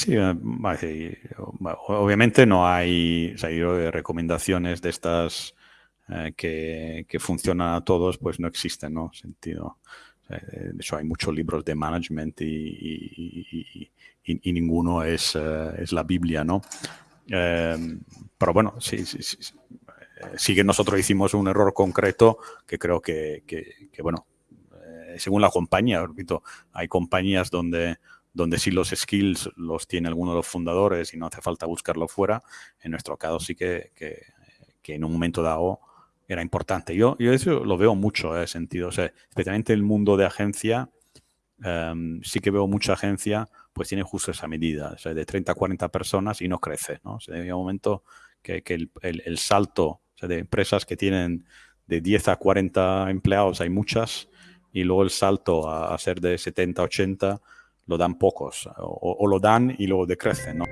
Sí, obviamente no hay recomendaciones de estas que, que, funcionan a todos, pues no existen, ¿no? Sentido. de hecho, hay muchos libros de management y, y, ninguno es, es, la Biblia, ¿no? pero bueno, sí, sí, sí, sí que nosotros hicimos un error concreto que creo que, que bueno, según la compañía, repito, hay compañías donde, donde sí los skills los tiene alguno de los fundadores y no hace falta buscarlo fuera. En nuestro caso sí que, que, en un momento dado era importante. Yo, yo eso lo veo mucho en eh, sentido, o sea, especialmente en el mundo de agencia, em, sí que veo mucha agencia, pues tiene justo esa medida, o sea, de 30 a 40 personas y no crece, ¿no? O sea, un momento que, el, el, salto de empresas que tienen de 10 a 40 empleados, hay muchas, y luego el salto a, a ser de 70, 80 lo dan pocos o, lo dan y luego decrecen, ¿no?